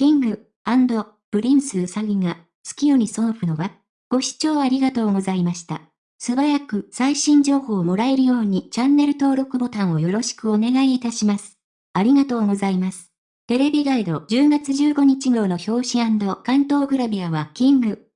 King & Princeうさぎが、月夜に想ふのは。ご視聴ありがとうございました。素早く最新情報をもらえるようにチャンネル登録ボタンをよろしくお願いいたします。ありがとうございます。テレビガイド10月15日号の表紙巻頭グラビアは King &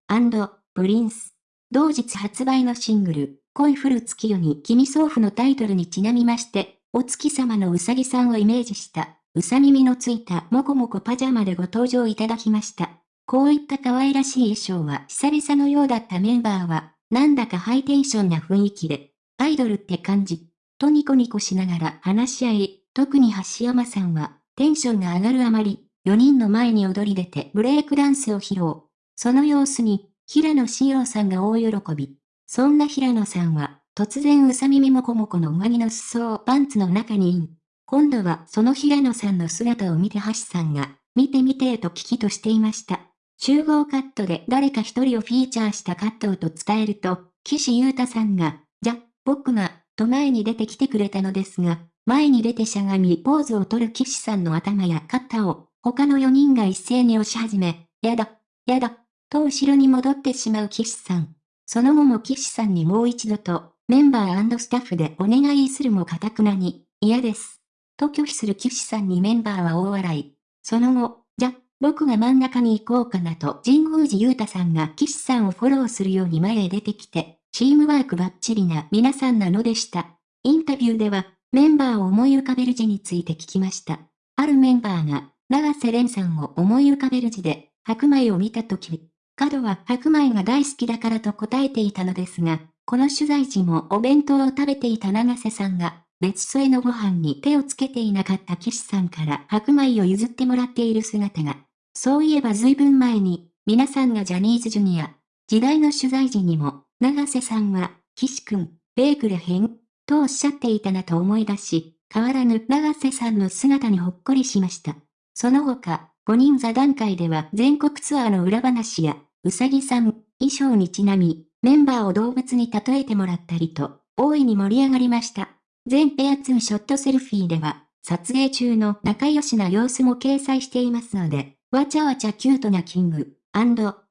Prince。同日発売のシングル、恋降る月夜に君想ふのタイトルにちなみまして、お月様のうさぎさんをイメージした、うさ耳のついたもこもこパジャマでご登場いただきました。こういった可愛らしい衣装は久々のようだったメンバーは、なんだかハイテンションな雰囲気で、アイドルって感じ。とニコニコしながら話し合い、特に橋山さんは、テンションが上がるあまり、4人の前に踊り出てブレイクダンスを披露。その様子に、平野志陽さんが大喜び。そんな平野さんは、突然うさ耳もこもこの上着の裾をパンツの中にイン。今度はその平野さんの姿を見て橋さんが、見て見てと聞きとしていました。集合カットで誰か一人をフィーチャーしたカットをと伝えると、岸優太さんが、じゃ、僕が、と前に出てきてくれたのですが、前に出てしゃがみポーズを取る岸さんの頭や肩を、他の4人が一斉に押し始め、やだ、やだ、と後ろに戻ってしまう岸さん。その後も岸さんにもう一度と、メンバースタッフでお願いするも堅くなに、嫌です。と拒否する岸さんにメンバーは大笑い。その後、じゃ、僕が真ん中に行こうかなと神宮寺勇太さんが岸さんをフォローするように前へ出てきて、チームワークバッチリな皆さんなのでした。インタビューでは、メンバーを思い浮かべる字について聞きました。あるメンバーが、長瀬廉さんを思い浮かべる字で、白米を見たとき、角は白米が大好きだからと答えていたのですが、この取材時もお弁当を食べていた長瀬さんが、別添えのご飯に手をつけていなかった岸さんから白米を譲ってもらっている姿が。そういえば随分前に、皆さんがジャニーズジュニア、時代の取材時にも、長瀬さんは、岸くん、ベークレへん、とおっしゃっていたなと思い出し、変わらぬ長瀬さんの姿にほっこりしました。その他、5人座談会では全国ツアーの裏話や、うさぎさん、衣装にちなみ、メンバーを動物に例えてもらったりと、大いに盛り上がりました。全ペア2ショットセルフィーでは、撮影中の仲良しな様子も掲載していますので、わちゃわちゃキュートなキング、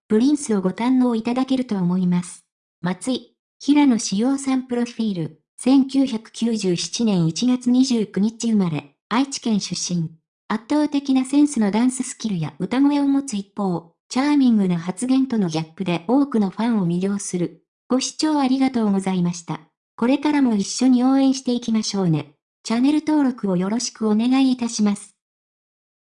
プリンスをご堪能いただけると思います。松井、平野志陽さんプロフィール、1997年1月29日生まれ、愛知県出身。圧倒的なセンスのダンススキルや歌声を持つ一方、チャーミングな発言とのギャップで多くのファンを魅了する。ご視聴ありがとうございました。これからも一緒に応援していきましょうね。チャンネル登録をよろしくお願いいたします。